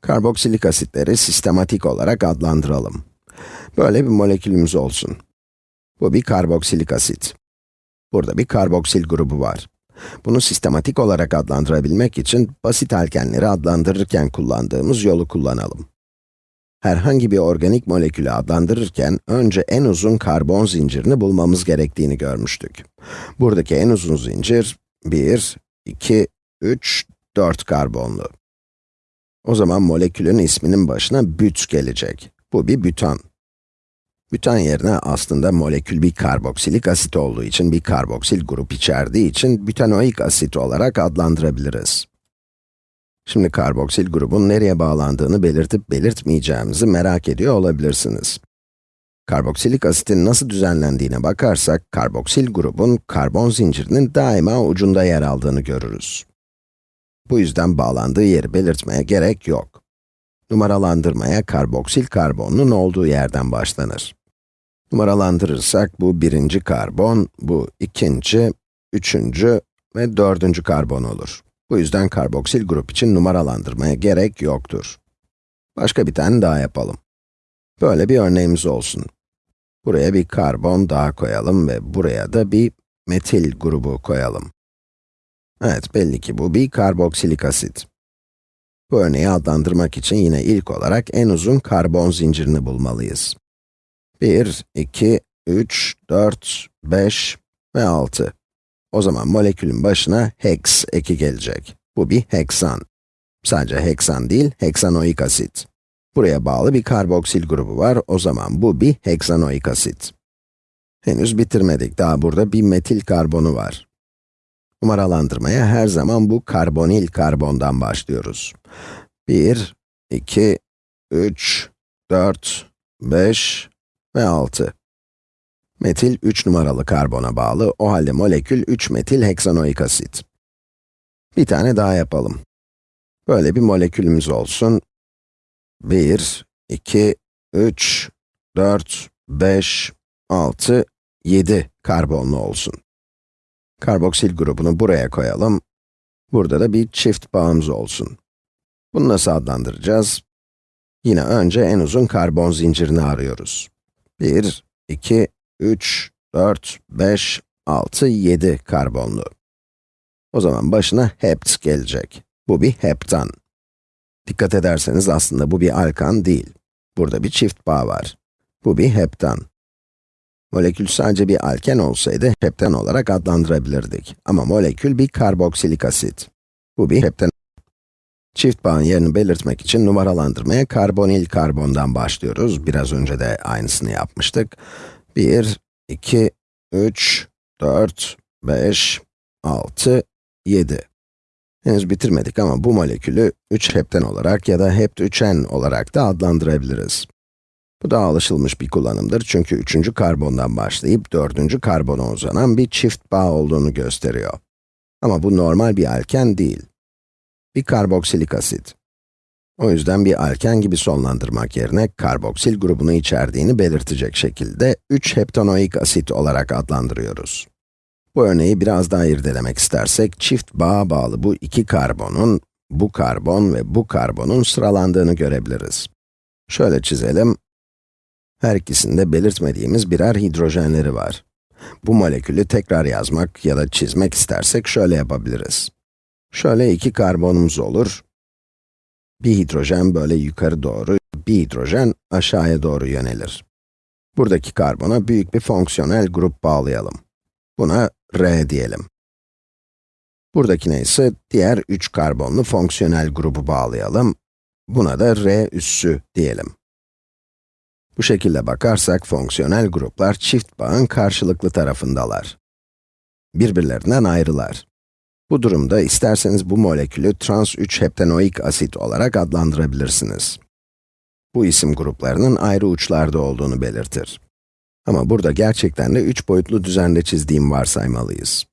Karboksilik asitleri sistematik olarak adlandıralım. Böyle bir molekülümüz olsun. Bu bir karboksilik asit. Burada bir karboksil grubu var. Bunu sistematik olarak adlandırabilmek için basit alkenleri adlandırırken kullandığımız yolu kullanalım. Herhangi bir organik molekülü adlandırırken önce en uzun karbon zincirini bulmamız gerektiğini görmüştük. Buradaki en uzun zincir 1, 2, 3, 4 karbonlu. O zaman molekülün isminin başına büt gelecek. Bu bir bütan. Bütan yerine aslında molekül bir karboksilik asit olduğu için, bir karboksil grup içerdiği için bütanoik asit olarak adlandırabiliriz. Şimdi karboksil grubun nereye bağlandığını belirtip belirtmeyeceğimizi merak ediyor olabilirsiniz. Karboksilik asitin nasıl düzenlendiğine bakarsak, karboksil grubun karbon zincirinin daima ucunda yer aldığını görürüz. Bu yüzden bağlandığı yeri belirtmeye gerek yok. Numaralandırmaya karboksil karbonun olduğu yerden başlanır. Numaralandırırsak bu birinci karbon, bu ikinci, üçüncü ve dördüncü karbon olur. Bu yüzden karboksil grup için numaralandırmaya gerek yoktur. Başka bir tane daha yapalım. Böyle bir örneğimiz olsun. Buraya bir karbon daha koyalım ve buraya da bir metil grubu koyalım. Evet, belli ki bu bir karboksilik asit. Bu örneği adlandırmak için yine ilk olarak en uzun karbon zincirini bulmalıyız. 1, 2, 3, 4, 5 ve 6. O zaman molekülün başına hex eki gelecek. Bu bir heksan. Sadece heksan değil, heksanoik asit. Buraya bağlı bir karboksil grubu var, o zaman bu bir heksanoik asit. Henüz bitirmedik, daha burada bir metil karbonu var. Numaralandırmaya her zaman bu karbonil karbondan başlıyoruz. 1, 2, 3, 4, 5 ve 6. Metil 3 numaralı karbona bağlı, o halde molekül 3 metil heksanoik asit. Bir tane daha yapalım. Böyle bir molekülümüz olsun. 1, 2, 3, 4, 5, 6, 7 karbonlu olsun. Karboksil grubunu buraya koyalım. Burada da bir çift bağımız olsun. Bunu nasıl adlandıracağız? Yine önce en uzun karbon zincirini arıyoruz. 1, 2, 3, 4, 5, 6, 7 karbonlu. O zaman başına hept gelecek. Bu bir heptan. Dikkat ederseniz aslında bu bir alkan değil. Burada bir çift bağ var. Bu bir heptan. Molekül sadece bir alken olsaydı heptan olarak adlandırabilirdik. Ama molekül bir karboksilik asit. Bu bir heptan. Çift bağın yerini belirtmek için numaralandırmaya karbonil karbondan başlıyoruz. Biraz önce de aynısını yapmıştık. 1, 2, 3, 4, 5, 6, 7. Henüz bitirmedik ama bu molekülü 3 hepten olarak ya da hept 3en olarak da adlandırabiliriz. Bu daha alışılmış bir kullanımdır çünkü üçüncü karbondan başlayıp dördüncü karbona uzanan bir çift bağ olduğunu gösteriyor. Ama bu normal bir alken değil. Bir karboksilik asit. O yüzden bir alken gibi sonlandırmak yerine karboksil grubunu içerdiğini belirtecek şekilde 3 heptanoik asit olarak adlandırıyoruz. Bu örneği biraz daha irdelemek istersek, çift bağa bağlı bu iki karbonun, bu karbon ve bu karbonun sıralandığını görebiliriz. Şöyle çizelim. Her ikisinde belirtmediğimiz birer hidrojenleri var. Bu molekülü tekrar yazmak ya da çizmek istersek şöyle yapabiliriz. Şöyle iki karbonumuz olur. Bir hidrojen böyle yukarı doğru, bir hidrojen aşağıya doğru yönelir. Buradaki karbona büyük bir fonksiyonel grup bağlayalım. Buna R diyelim. Buradakine ise diğer 3 karbonlu fonksiyonel grubu bağlayalım. Buna da R üssü diyelim. Bu şekilde bakarsak fonksiyonel gruplar çift bağın karşılıklı tarafındalar. Birbirlerinden ayrılar. Bu durumda isterseniz bu molekülü trans 3 heptanoik asit olarak adlandırabilirsiniz. Bu isim gruplarının ayrı uçlarda olduğunu belirtir. Ama burada gerçekten de üç boyutlu düzende çizdiğim varsaymalıyız.